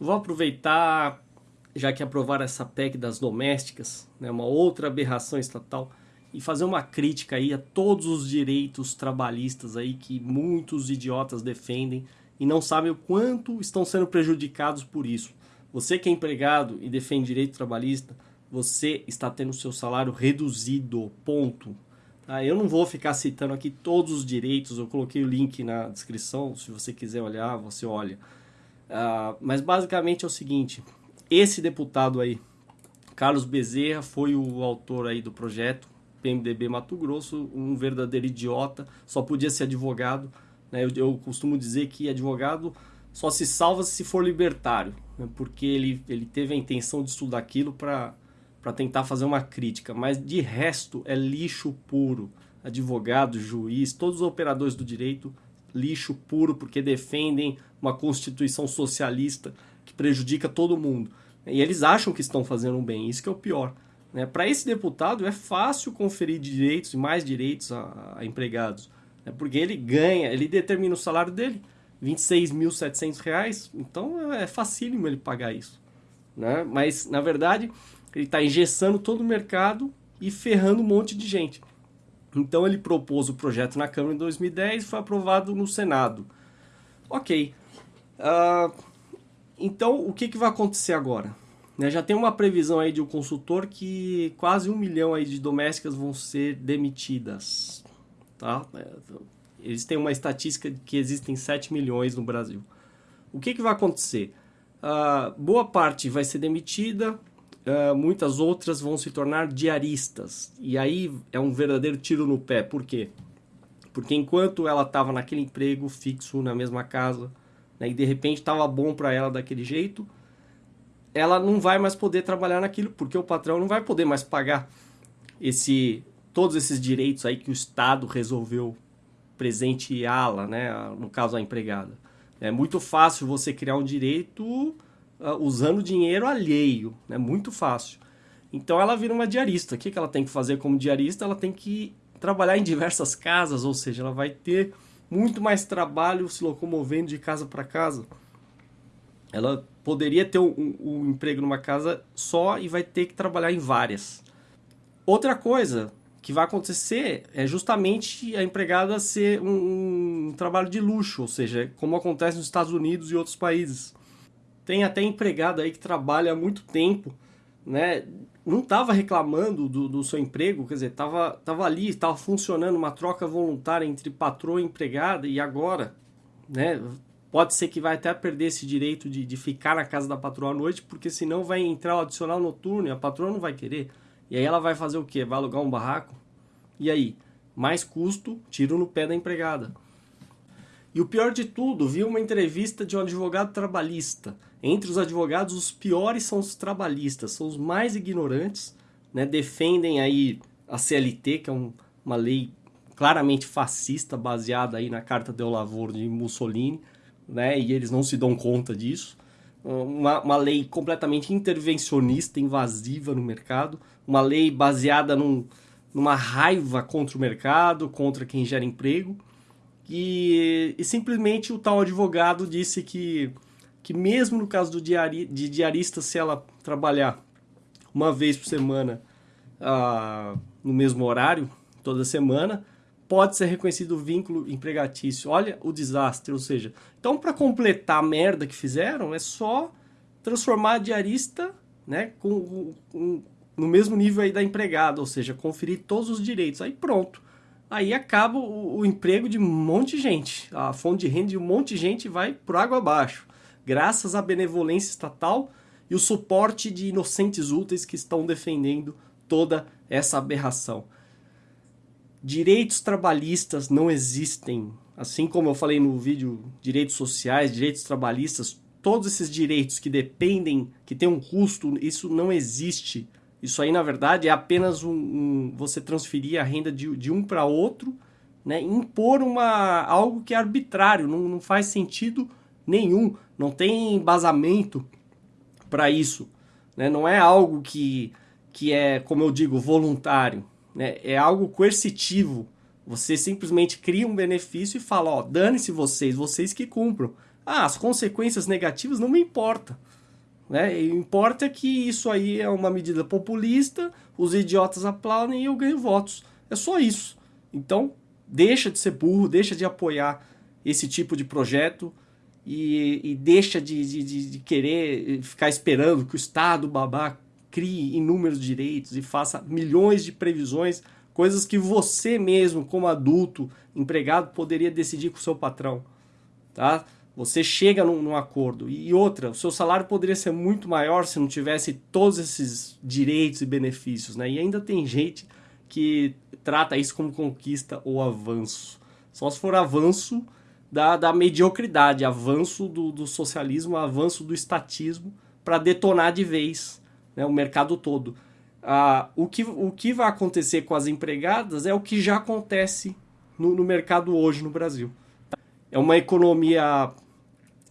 Vou aproveitar, já que aprovaram essa PEC das domésticas, né, uma outra aberração estatal, e fazer uma crítica aí a todos os direitos trabalhistas aí que muitos idiotas defendem e não sabem o quanto estão sendo prejudicados por isso. Você que é empregado e defende direito trabalhista, você está tendo seu salário reduzido, ponto. Tá? Eu não vou ficar citando aqui todos os direitos, eu coloquei o link na descrição, se você quiser olhar, você olha. Uh, mas basicamente é o seguinte, esse deputado aí, Carlos Bezerra, foi o autor aí do projeto, PMDB Mato Grosso, um verdadeiro idiota, só podia ser advogado. Né? Eu, eu costumo dizer que advogado só se salva se for libertário, né? porque ele, ele teve a intenção de estudar aquilo para tentar fazer uma crítica, mas de resto é lixo puro. Advogado, juiz, todos os operadores do direito, lixo puro, porque defendem uma constituição socialista que prejudica todo mundo. E eles acham que estão fazendo bem, isso que é o pior. Né? Para esse deputado é fácil conferir direitos e mais direitos a, a empregados, né? porque ele ganha, ele determina o salário dele, R$ 26.700, então é facílimo ele pagar isso. Né? Mas, na verdade, ele está engessando todo o mercado e ferrando um monte de gente. Então ele propôs o projeto na Câmara em 2010 e foi aprovado no Senado. Ok. Uh, então o que, que vai acontecer agora? Né, já tem uma previsão aí de um consultor que quase um milhão aí de domésticas vão ser demitidas. Tá? Eles têm uma estatística de que existem 7 milhões no Brasil. O que, que vai acontecer? Uh, boa parte vai ser demitida, uh, muitas outras vão se tornar diaristas. E aí é um verdadeiro tiro no pé. Por quê? Porque enquanto ela estava naquele emprego fixo na mesma casa, né, e de repente estava bom para ela daquele jeito, ela não vai mais poder trabalhar naquilo, porque o patrão não vai poder mais pagar esse todos esses direitos aí que o Estado resolveu presenteá-la, né, no caso a empregada. É muito fácil você criar um direito usando dinheiro alheio, né, muito fácil. Então ela vira uma diarista. O que, que ela tem que fazer como diarista? Ela tem que trabalhar em diversas casas, ou seja, ela vai ter muito mais trabalho se locomovendo de casa para casa. Ela poderia ter um, um, emprego numa casa só e vai ter que trabalhar em várias. Outra coisa que vai acontecer é justamente a empregada ser um, um trabalho de luxo, ou seja, como acontece nos Estados Unidos e outros países. Tem até empregada aí que trabalha há muito tempo, né? Não estava reclamando do, do, seu emprego, quer dizer, estava tava ali, estava funcionando uma troca voluntária entre patroa e empregada e agora, né? Pode ser que vai até perder esse direito de, de ficar na casa da patroa à noite, porque senão vai entrar o adicional noturno e a patroa não vai querer. E aí ela vai fazer o quê? Vai alugar um barraco? E aí? Mais custo, tiro no pé da empregada. E o pior de tudo, vi uma entrevista de um advogado trabalhista. Entre os advogados, os piores são os trabalhistas, são os mais ignorantes, né? defendem aí a CLT, que é um, uma lei claramente fascista, baseada aí na Carta del Lavoro de Mussolini, né? E eles não se dão conta disso. Uma, uma lei completamente intervencionista, invasiva no mercado, uma lei baseada num, numa raiva contra o mercado, contra quem gera emprego. E, e simplesmente o tal advogado disse que, que mesmo no caso do diari, de diarista, se ela trabalhar uma vez por semana uh, no mesmo horário, toda semana, pode ser reconhecido o vínculo empregatício. Olha o desastre, ou seja, então para completar a merda que fizeram, é só transformar a diarista né, com, com, no mesmo nível aí da empregada, ou seja, conferir todos os direitos. Aí pronto. Aí acaba o, o emprego de um monte de gente. A fonte de renda de um monte de gente vai por água abaixo. Graças à benevolência estatal e o suporte de inocentes úteis que estão defendendo toda essa aberração. Direitos trabalhistas não existem. Assim como eu falei no vídeo direitos sociais, direitos trabalhistas, todos esses direitos que dependem, que têm um custo, isso não existe. Isso aí, na verdade, é apenas um, um você transferir a renda de, de um para outro, né? impor uma, algo que é arbitrário, não, não faz sentido nenhum, não tem embasamento para isso. Né? Não é algo que, que é, como eu digo, voluntário né? é algo coercitivo. Você simplesmente cria um benefício e fala, ó, dane-se vocês, vocês que cumpram. Ah, as consequências negativas não me importam. Né? Importa que isso aí é uma medida populista, os idiotas aplaudem e eu ganho votos. É só isso. Então, deixa de ser burro, deixa de apoiar esse tipo de projeto e, e deixa de, de, de, querer ficar esperando que o Estado babá crie inúmeros direitos e faça milhões de previsões, coisas que você mesmo, como adulto, empregado, poderia decidir com o seu patrão. Tá? Você chega num, num, acordo. E outra, o seu salário poderia ser muito maior se não tivesse todos esses direitos e benefícios. Né? E ainda tem gente que trata isso como conquista ou avanço. Só se for avanço da, da mediocridade, avanço do, do socialismo, avanço do estatismo, para detonar de vez né, o mercado todo. Ah, o, que, o que vai acontecer com as empregadas é o que já acontece no, no mercado hoje no Brasil. É uma economia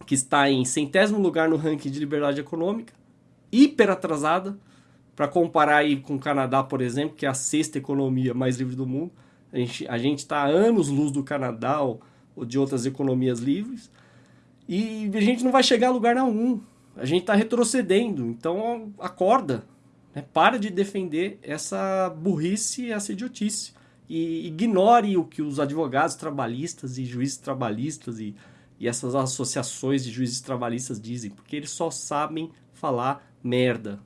que está em centésimo lugar no ranking de liberdade econômica, hiper atrasada, para comparar aí com o Canadá, por exemplo, que é a sexta economia mais livre do mundo. A gente a está anos luz do Canadá ou, ou, de outras economias livres. E a gente não vai chegar a lugar nenhum. A gente está retrocedendo. Então, acorda. Né? Para de defender essa burrice, essa idiotice. E ignore o que os advogados trabalhistas e juízes trabalhistas e, e essas associações de juízes trabalhistas dizem. Porque eles só sabem falar merda.